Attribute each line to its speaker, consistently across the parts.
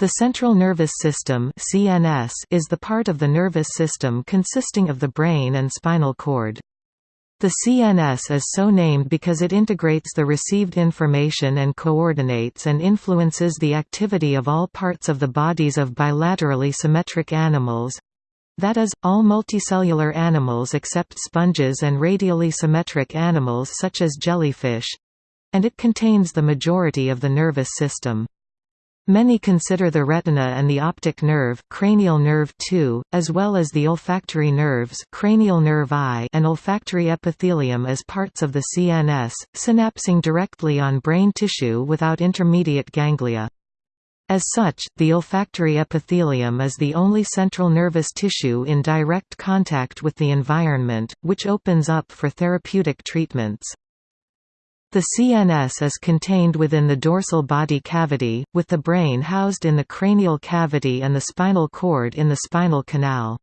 Speaker 1: The central nervous system (CNS) is the part of the nervous system consisting of the brain and spinal cord. The CNS is so named because it integrates the received information and coordinates and influences the activity of all parts of the bodies of bilaterally symmetric animals—that is, all multicellular animals except sponges and radially symmetric animals such as jellyfish—and it contains the majority of the nervous system. Many consider the retina and the optic nerve, cranial nerve 2, as well as the olfactory nerves, cranial nerve I, and olfactory epithelium as parts of the CNS, synapsing directly on brain tissue without intermediate ganglia. As such, the olfactory epithelium is the only central nervous tissue in direct contact with the environment, which opens up for therapeutic treatments. The CNS is contained within the dorsal body cavity, with the brain housed in the cranial cavity and the spinal cord in the spinal canal.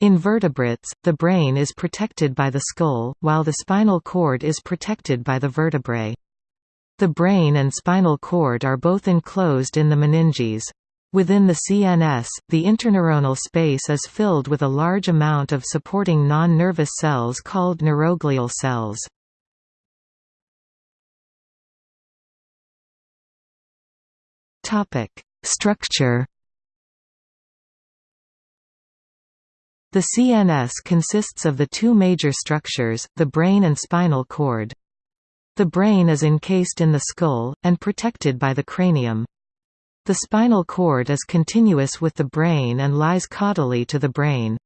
Speaker 1: In vertebrates, the brain is protected by the skull, while the spinal cord is protected by the vertebrae. The brain and spinal cord are both enclosed in the meninges. Within the CNS, the interneuronal space is filled with a large amount of supporting non-nervous cells called neuroglial cells. Topic: Structure. The CNS consists of the two major structures, the brain and spinal cord. The brain is encased in the skull, and protected by the cranium. The spinal cord is continuous with the brain and lies caudally to the brain.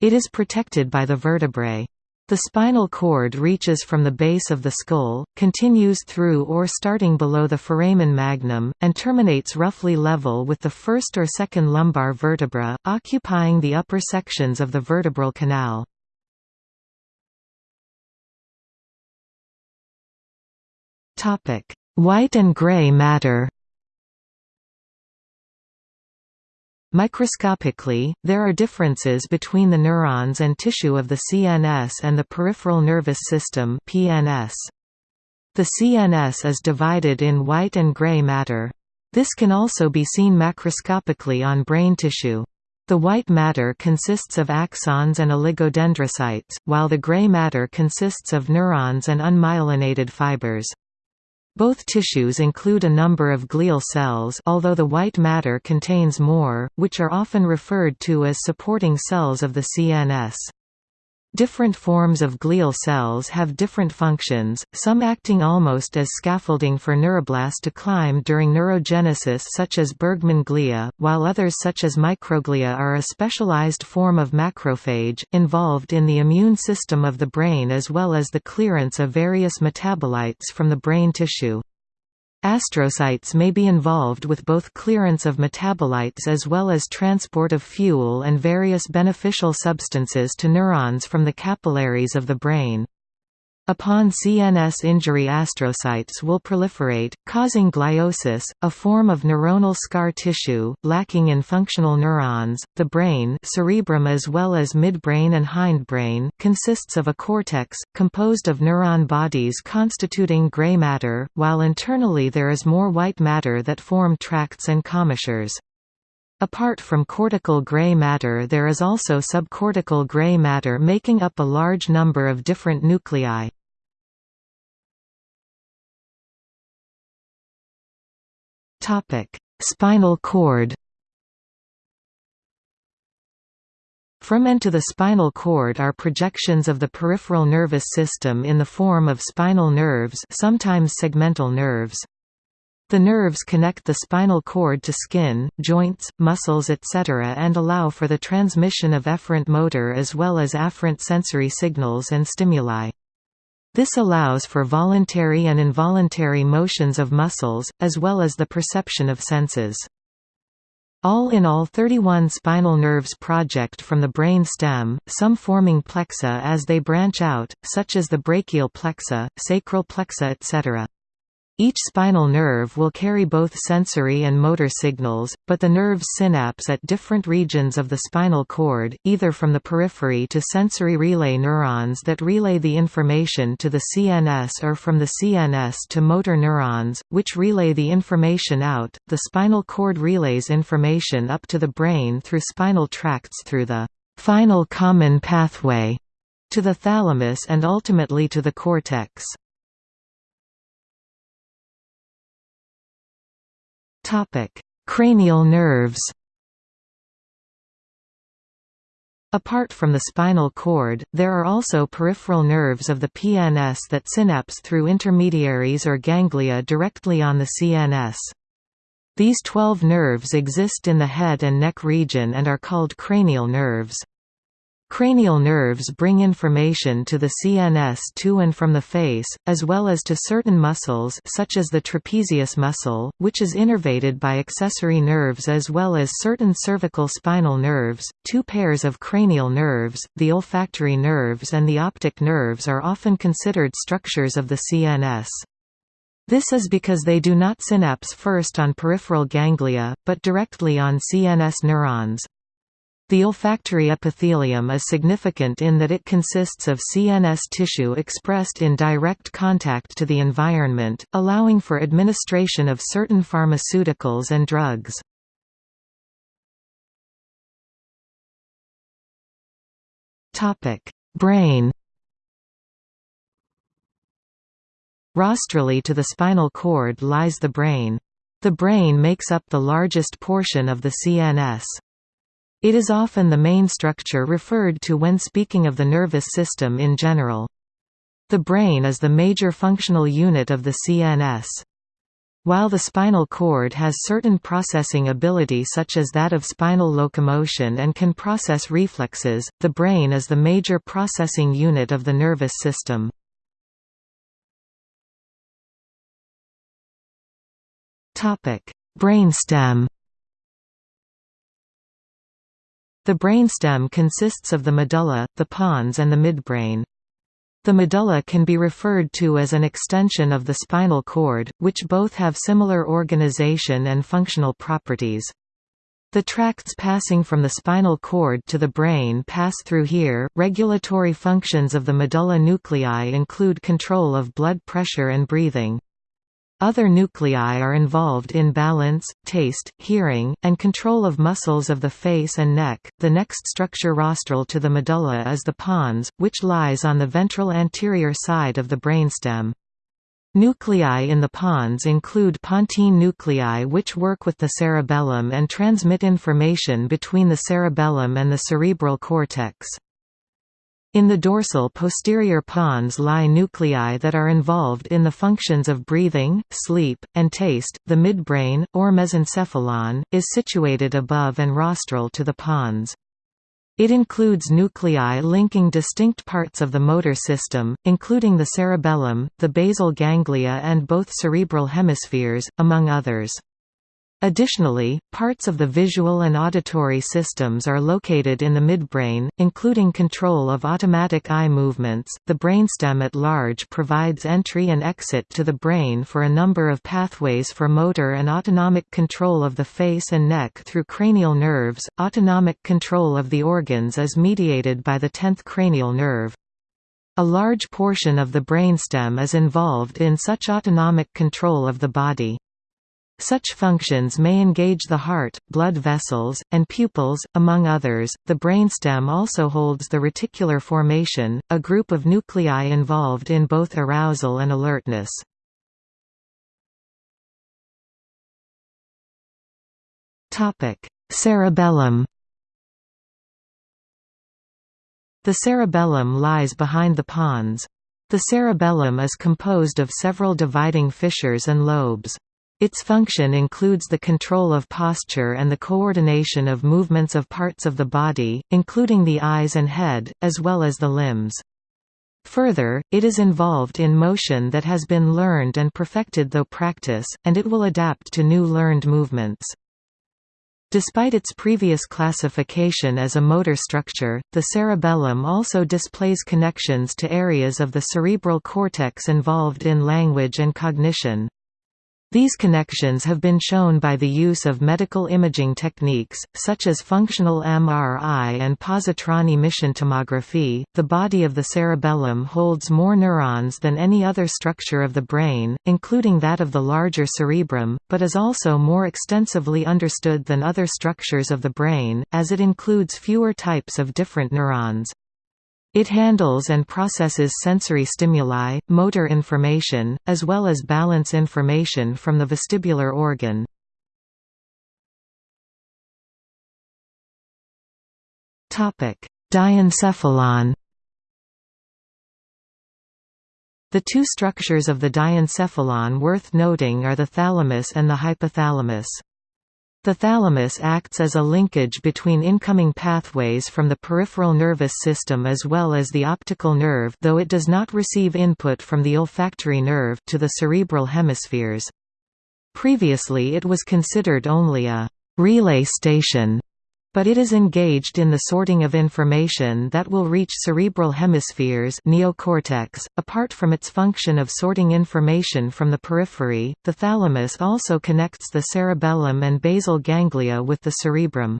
Speaker 1: It is protected by the vertebrae. The spinal cord reaches from the base of the skull, continues through or starting below the foramen magnum, and terminates roughly level with the first or second lumbar vertebra, occupying the upper sections of the vertebral canal. White and gray matter Microscopically, there are differences between the neurons and tissue of the CNS and the peripheral nervous system PNS. The CNS is divided in white and gray matter. This can also be seen macroscopically on brain tissue. The white matter consists of axons and oligodendrocytes, while the gray matter consists of neurons and unmyelinated fibers. Both tissues include a number of glial cells although the white matter contains more, which are often referred to as supporting cells of the CNS. Different forms of glial cells have different functions, some acting almost as scaffolding for neuroblasts to climb during neurogenesis such as Bergmann glia, while others such as microglia are a specialized form of macrophage, involved in the immune system of the brain as well as the clearance of various metabolites from the brain tissue. Astrocytes may be involved with both clearance of metabolites as well as transport of fuel and various beneficial substances to neurons from the capillaries of the brain. Upon CNS injury astrocytes will proliferate, causing gliosis, a form of neuronal scar tissue, lacking in functional neurons. The brain cerebrum as well as midbrain and hindbrain consists of a cortex, composed of neuron bodies constituting gray matter, while internally there is more white matter that form tracts and commissures. Apart from cortical gray matter there is also subcortical gray matter making up a large number of different nuclei. Spinal cord From and to the spinal cord are projections of the peripheral nervous system in the form of spinal nerves sometimes segmental nerves. The nerves connect the spinal cord to skin, joints, muscles etc. and allow for the transmission of efferent motor as well as afferent sensory signals and stimuli. This allows for voluntary and involuntary motions of muscles, as well as the perception of senses. All in all 31 spinal nerves project from the brain stem, some forming plexa as they branch out, such as the brachial plexa, sacral plexa etc. Each spinal nerve will carry both sensory and motor signals, but the nerves synapse at different regions of the spinal cord, either from the periphery to sensory relay neurons that relay the information to the CNS or from the CNS to motor neurons, which relay the information out. The spinal cord relays information up to the brain through spinal tracts through the final common pathway to the thalamus and ultimately to the cortex. Topic: Cranial nerves. Apart from the spinal cord, there are also peripheral nerves of the PNS that synapse through intermediaries or ganglia directly on the CNS. These 12 nerves exist in the head and neck region and are called cranial nerves. Cranial nerves bring information to the CNS to and from the face, as well as to certain muscles such as the trapezius muscle, which is innervated by accessory nerves as well as certain cervical spinal nerves. Two pairs of cranial nerves, the olfactory nerves and the optic nerves are often considered structures of the CNS. This is because they do not synapse first on peripheral ganglia, but directly on CNS neurons. The olfactory epithelium is significant in that it consists of CNS tissue expressed in direct contact to the environment, allowing for administration of certain pharmaceuticals and drugs. Brain Rostrally to the spinal cord lies the brain. The brain makes up the largest portion of the CNS. It is often the main structure referred to when speaking of the nervous system in general. The brain is the major functional unit of the CNS. While the spinal cord has certain processing ability such as that of spinal locomotion and can process reflexes, the brain is the major processing unit of the nervous system. Brainstem The brainstem consists of the medulla, the pons and the midbrain. The medulla can be referred to as an extension of the spinal cord, which both have similar organization and functional properties. The tracts passing from the spinal cord to the brain pass through here. Regulatory functions of the medulla nuclei include control of blood pressure and breathing. Other nuclei are involved in balance, taste, hearing, and control of muscles of the face and neck. The next structure rostral to the medulla is the pons, which lies on the ventral anterior side of the brainstem. Nuclei in the pons include pontine nuclei which work with the cerebellum and transmit information between the cerebellum and the cerebral cortex. In the dorsal posterior pons lie nuclei that are involved in the functions of breathing, sleep, and taste. The midbrain, or mesencephalon, is situated above and rostral to the pons. It includes nuclei linking distinct parts of the motor system, including the cerebellum, the basal ganglia and both cerebral hemispheres, among others. Additionally, parts of the visual and auditory systems are located in the midbrain, including control of automatic eye movements. The brainstem at large provides entry and exit to the brain for a number of pathways for motor and autonomic control of the face and neck through cranial nerves. Autonomic control of the organs is mediated by the 10th cranial nerve. A large portion of the brainstem is involved in such autonomic control of the body. Such functions may engage the heart, blood vessels, and pupils, among others. The brainstem also holds the reticular formation, a group of nuclei involved in both arousal and alertness. Topic: Cerebellum. The cerebellum lies behind the pons. The cerebellum is composed of several dividing fissures and lobes. Its function includes the control of posture and the coordination of movements of parts of the body, including the eyes and head, as well as the limbs. Further, it is involved in motion that has been learned and perfected through practice, and it will adapt to new learned movements. Despite its previous classification as a motor structure, the cerebellum also displays connections to areas of the cerebral cortex involved in language and cognition. These connections have been shown by the use of medical imaging techniques, such as functional MRI and positron emission tomography. The body of the cerebellum holds more neurons than any other structure of the brain, including that of the larger cerebrum, but is also more extensively understood than other structures of the brain, as it includes fewer types of different neurons. It handles and processes sensory stimuli, motor information, as well as balance information from the vestibular organ. Diencephalon The two structures of the diencephalon worth noting are the thalamus and the hypothalamus. The thalamus acts as a linkage between incoming pathways from the peripheral nervous system as well as the optical nerve though it does not receive input from the olfactory nerve to the cerebral hemispheres. Previously it was considered only a «relay station» but it is engaged in the sorting of information that will reach cerebral hemispheres neocortex. .Apart from its function of sorting information from the periphery, the thalamus also connects the cerebellum and basal ganglia with the cerebrum.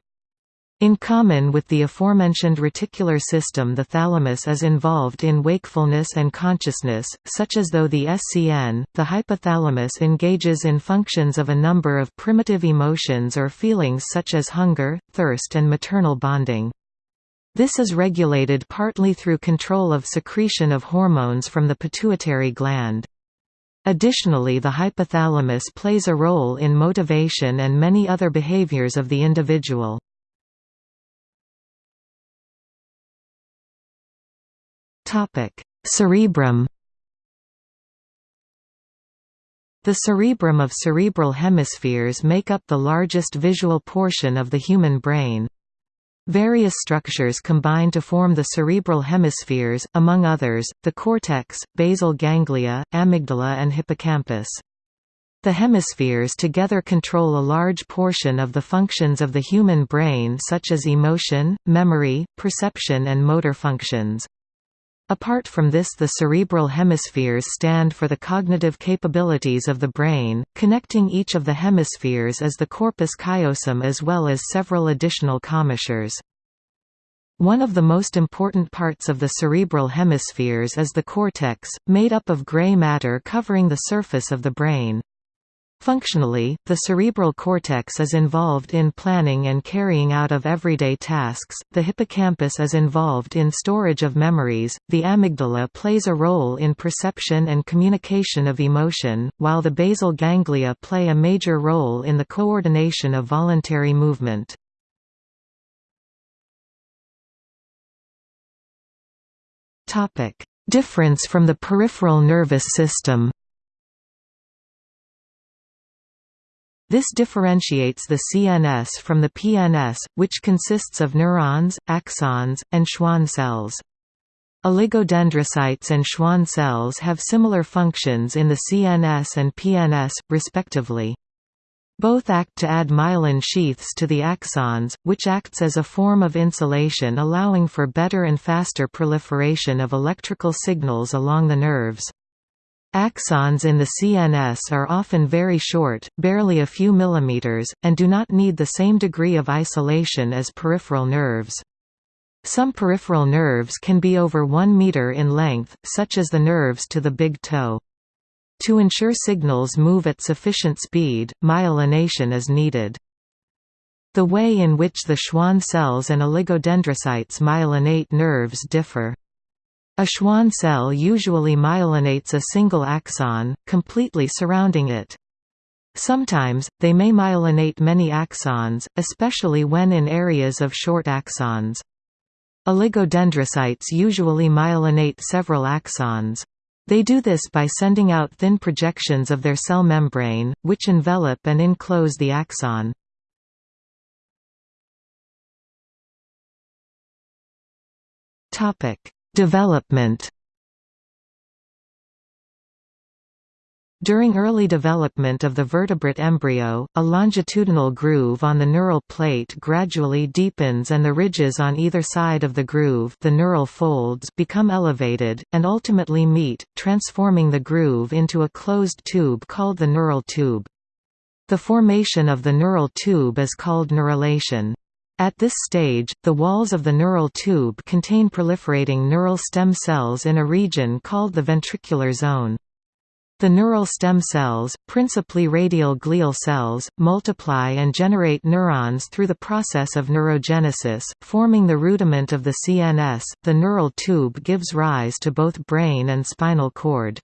Speaker 1: In common with the aforementioned reticular system the thalamus is involved in wakefulness and consciousness, such as though the SCN, the hypothalamus engages in functions of a number of primitive emotions or feelings such as hunger, thirst and maternal bonding. This is regulated partly through control of secretion of hormones from the pituitary gland. Additionally the hypothalamus plays a role in motivation and many other behaviors of the individual. Topic: Cerebrum. The cerebrum of cerebral hemispheres make up the largest visual portion of the human brain. Various structures combine to form the cerebral hemispheres, among others, the cortex, basal ganglia, amygdala and hippocampus. The hemispheres together control a large portion of the functions of the human brain such as emotion, memory, perception and motor functions. Apart from this the cerebral hemispheres stand for the cognitive capabilities of the brain, connecting each of the hemispheres is the corpus callosum as well as several additional commissures. One of the most important parts of the cerebral hemispheres is the cortex, made up of gray matter covering the surface of the brain. Functionally, the cerebral cortex is involved in planning and carrying out of everyday tasks, the hippocampus is involved in storage of memories, the amygdala plays a role in perception and communication of emotion, while the basal ganglia play a major role in the coordination of voluntary movement. Difference from the peripheral nervous system This differentiates the CNS from the PNS, which consists of neurons, axons, and Schwann cells. Oligodendrocytes and Schwann cells have similar functions in the CNS and PNS, respectively. Both act to add myelin sheaths to the axons, which acts as a form of insulation allowing for better and faster proliferation of electrical signals along the nerves. Axons in the CNS are often very short, barely a few millimeters, and do not need the same degree of isolation as peripheral nerves. Some peripheral nerves can be over 1 meter in length, such as the nerves to the big toe. To ensure signals move at sufficient speed, myelination is needed. The way in which the Schwann cells and oligodendrocytes myelinate nerves differ. A Schwann cell usually myelinates a single axon, completely surrounding it. Sometimes, they may myelinate many axons, especially when in areas of short axons. Oligodendrocytes usually myelinate several axons. They do this by sending out thin projections of their cell membrane, which envelop and enclose the axon. Topic: Development During early development of the vertebrate embryo, a longitudinal groove on the neural plate gradually deepens and the ridges on either side of the groove the neural folds become elevated, and ultimately meet, transforming the groove into a closed tube called the neural tube. The formation of the neural tube is called neurulation. At this stage, the walls of the neural tube contain proliferating neural stem cells in a region called the ventricular zone. The neural stem cells, principally radial glial cells, multiply and generate neurons through the process of neurogenesis, forming the rudiment of the CNS. The neural tube gives rise to both brain and spinal cord.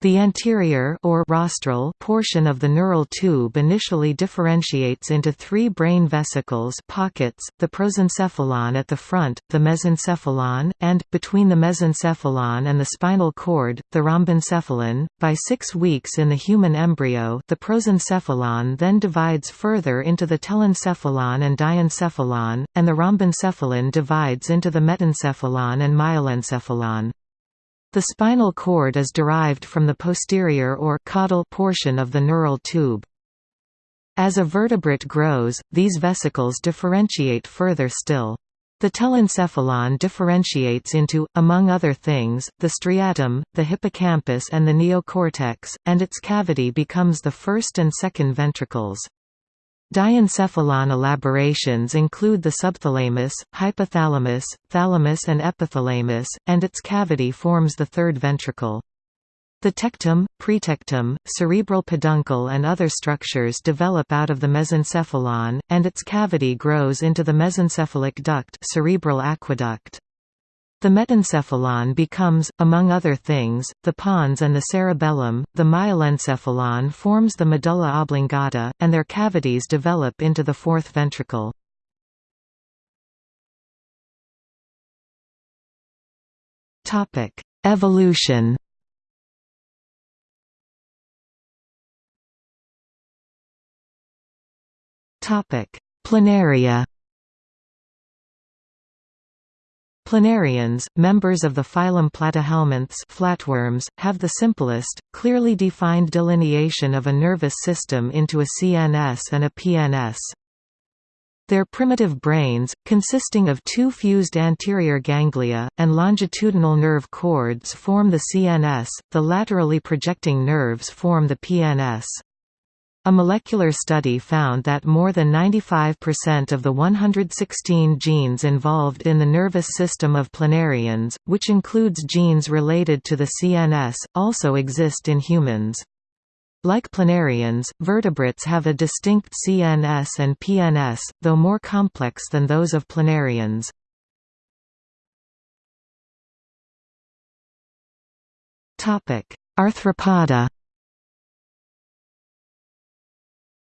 Speaker 1: The anterior or rostral portion of the neural tube initially differentiates into three brain vesicles pockets, the prosencephalon at the front, the mesencephalon, and, between the mesencephalon and the spinal cord, the rhombencephalon. By six weeks in the human embryo the prosencephalon then divides further into the telencephalon and diencephalon, and the rhombencephalon divides into the metencephalon and myelencephalon. The spinal cord is derived from the posterior or caudal portion of the neural tube. As a vertebrate grows, these vesicles differentiate further still. The telencephalon differentiates into, among other things, the striatum, the hippocampus and the neocortex, and its cavity becomes the first and second ventricles. Diencephalon elaborations include the subthalamus, hypothalamus, thalamus and epithalamus, and its cavity forms the third ventricle. The tectum, pretectum, cerebral peduncle and other structures develop out of the mesencephalon, and its cavity grows into the mesencephalic duct cerebral aqueduct. The metencephalon becomes, among other things, the pons and the cerebellum, the myelencephalon forms the medulla oblongata, and their cavities develop into the fourth ventricle. Evolution Planaria Planarians, members of the phylum Platyhelminths flatworms, have the simplest, clearly defined delineation of a nervous system into a CNS and a PNS. Their primitive brains, consisting of two fused anterior ganglia, and longitudinal nerve cords form the CNS, the laterally projecting nerves form the PNS. A molecular study found that more than 95% of the 116 genes involved in the nervous system of planarians, which includes genes related to the CNS, also exist in humans. Like planarians, vertebrates have a distinct CNS and PNS, though more complex than those of planarians. Arthropoda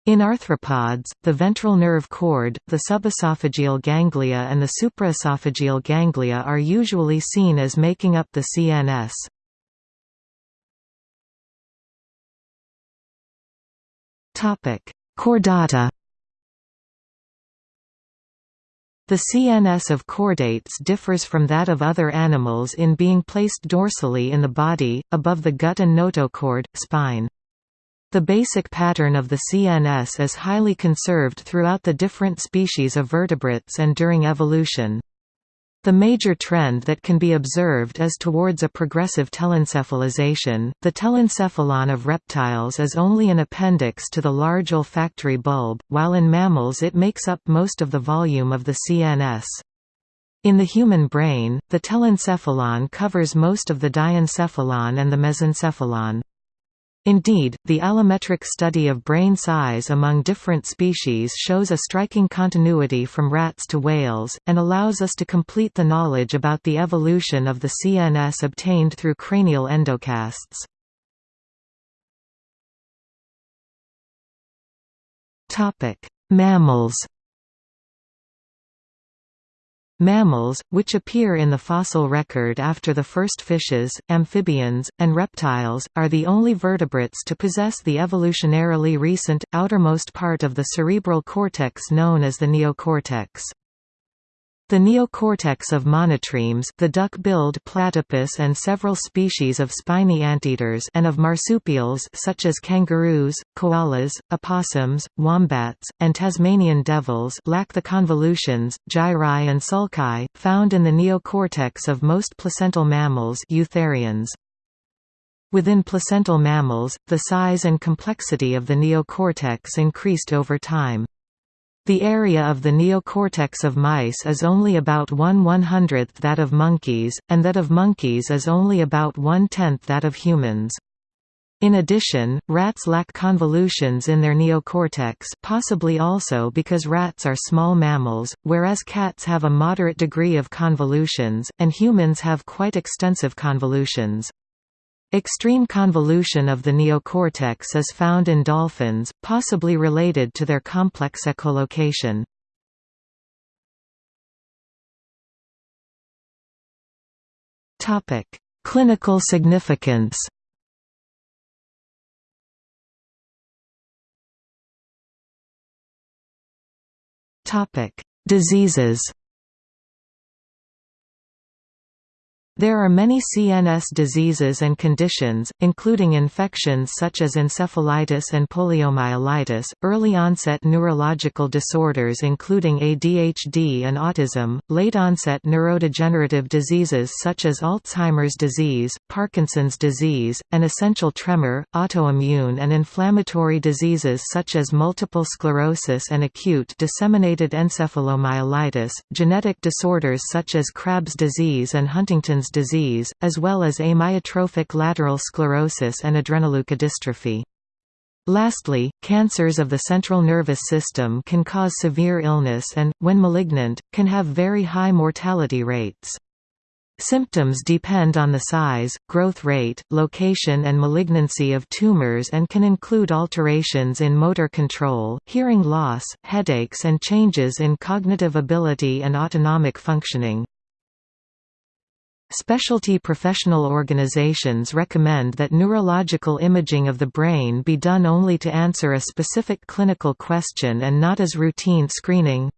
Speaker 1: In arthropods, the ventral nerve cord, the subesophageal ganglia and the supraesophageal ganglia are usually seen as making up the CNS. Chordata The CNS of chordates differs from that of other animals in being placed dorsally in the body, above the gut and notochord, spine. The basic pattern of the CNS is highly conserved throughout the different species of vertebrates and during evolution. The major trend that can be observed is towards a progressive telencephalization. The telencephalon of reptiles is only an appendix to the large olfactory bulb, while in mammals it makes up most of the volume of the CNS. In the human brain, the telencephalon covers most of the diencephalon and the mesencephalon. Indeed, the allometric study of brain size among different species shows a striking continuity from rats to whales, and allows us to complete the knowledge about the evolution of the CNS obtained through cranial endocasts. Mammals Mammals, which appear in the fossil record after the first fishes, amphibians, and reptiles, are the only vertebrates to possess the evolutionarily recent, outermost part of the cerebral cortex known as the neocortex. The neocortex of monotremes the duck-billed platypus and several species of spiny anteaters and of marsupials such as kangaroos, koalas, opossums, wombats, and Tasmanian devils lack the convolutions, gyri and sulci, found in the neocortex of most placental mammals eutherians. Within placental mammals, the size and complexity of the neocortex increased over time. The area of the neocortex of mice is only about 1 100th that of monkeys, and that of monkeys is only about one-tenth that of humans. In addition, rats lack convolutions in their neocortex possibly also because rats are small mammals, whereas cats have a moderate degree of convolutions, and humans have quite extensive convolutions. Extreme convolution of the neocortex is found in dolphins, possibly related to their complex echolocation. Clinical significance Diseases There are many CNS diseases and conditions, including infections such as encephalitis and poliomyelitis, early-onset neurological disorders including ADHD and autism, late-onset neurodegenerative diseases such as Alzheimer's disease, Parkinson's disease, and essential tremor, autoimmune and inflammatory diseases such as multiple sclerosis and acute disseminated encephalomyelitis, genetic disorders such as Krabbe's disease and Huntington's disease, as well as amyotrophic lateral sclerosis and adrenoleukodystrophy. Lastly, cancers of the central nervous system can cause severe illness and, when malignant, can have very high mortality rates. Symptoms depend on the size, growth rate, location and malignancy of tumors and can include alterations in motor control, hearing loss, headaches and changes in cognitive ability and autonomic functioning. Specialty professional organizations recommend that neurological imaging of the brain be done only to answer a specific clinical question and not as routine screening.